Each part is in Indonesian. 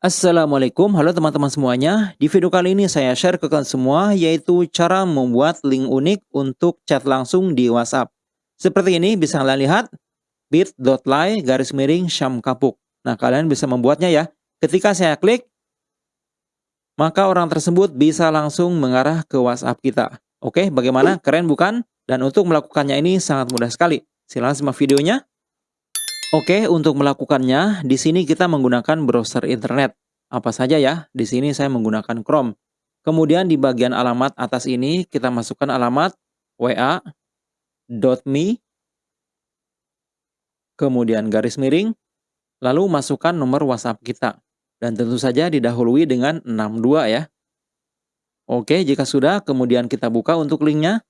Assalamualaikum, halo teman-teman semuanya. Di video kali ini saya share ke kalian semua yaitu cara membuat link unik untuk chat langsung di WhatsApp. Seperti ini bisa kalian lihat bit.ly garis miring Syam Kapuk. Nah, kalian bisa membuatnya ya. Ketika saya klik, maka orang tersebut bisa langsung mengarah ke WhatsApp kita. Oke, bagaimana? Keren bukan? Dan untuk melakukannya ini sangat mudah sekali. Silahkan simak videonya. Oke, untuk melakukannya, di sini kita menggunakan browser internet. Apa saja ya? Di sini saya menggunakan Chrome. Kemudian di bagian alamat atas ini, kita masukkan alamat wa.me, kemudian garis miring, lalu masukkan nomor WhatsApp kita. Dan tentu saja didahului dengan 62 ya. Oke, jika sudah, kemudian kita buka untuk linknya.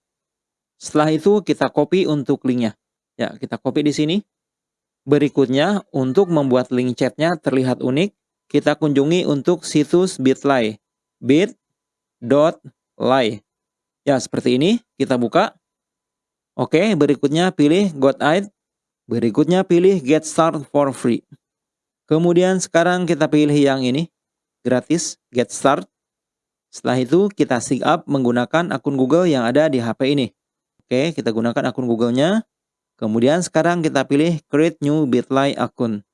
Setelah itu, kita copy untuk linknya. Ya, kita copy di sini. Berikutnya, untuk membuat link chatnya terlihat unik, kita kunjungi untuk situs bit.ly. bit.ly. Ya, seperti ini. Kita buka. Oke, berikutnya pilih Got It. Berikutnya pilih Get Start for Free. Kemudian sekarang kita pilih yang ini. Gratis, Get Start. Setelah itu kita sign up menggunakan akun Google yang ada di HP ini. Oke, kita gunakan akun Google-nya. Kemudian sekarang kita pilih create new bitly akun.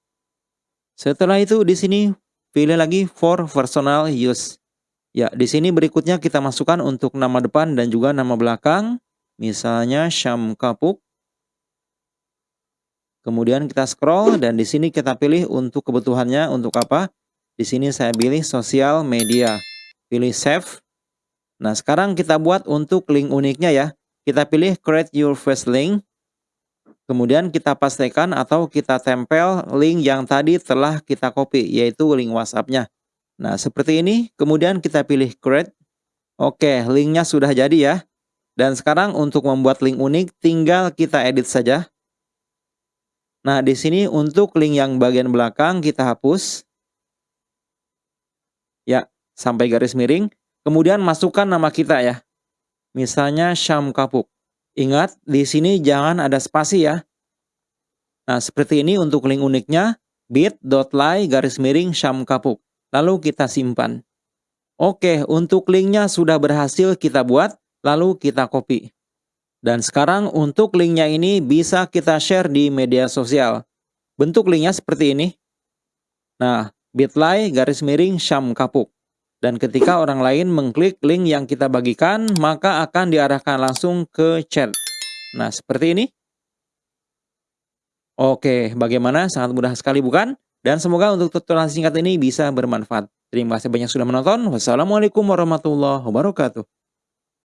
Setelah itu di sini pilih lagi for personal use. Ya, di sini berikutnya kita masukkan untuk nama depan dan juga nama belakang. Misalnya Syam Kapuk. Kemudian kita scroll dan di sini kita pilih untuk kebutuhannya untuk apa? Di sini saya pilih sosial media. Pilih save. Nah, sekarang kita buat untuk link uniknya ya. Kita pilih create your first link. Kemudian kita pastikan atau kita tempel link yang tadi telah kita copy, yaitu link WhatsApp-nya. Nah, seperti ini. Kemudian kita pilih create. Oke, linknya sudah jadi ya. Dan sekarang untuk membuat link unik, tinggal kita edit saja. Nah, di sini untuk link yang bagian belakang kita hapus. Ya, sampai garis miring. Kemudian masukkan nama kita ya. Misalnya Syam Kapuk. Ingat, di sini jangan ada spasi ya. Nah, seperti ini untuk link uniknya, bit.ly garis miring Syam Kapuk. Lalu kita simpan. Oke, untuk linknya sudah berhasil kita buat, lalu kita copy. Dan sekarang untuk linknya ini bisa kita share di media sosial. Bentuk linknya seperti ini. Nah, bit.ly garis miring Syam Kapuk. Dan ketika orang lain mengklik link yang kita bagikan, maka akan diarahkan langsung ke chat. Nah, seperti ini. Oke, bagaimana? Sangat mudah sekali bukan? Dan semoga untuk tutorial singkat ini bisa bermanfaat. Terima kasih banyak sudah menonton. Wassalamualaikum warahmatullahi wabarakatuh.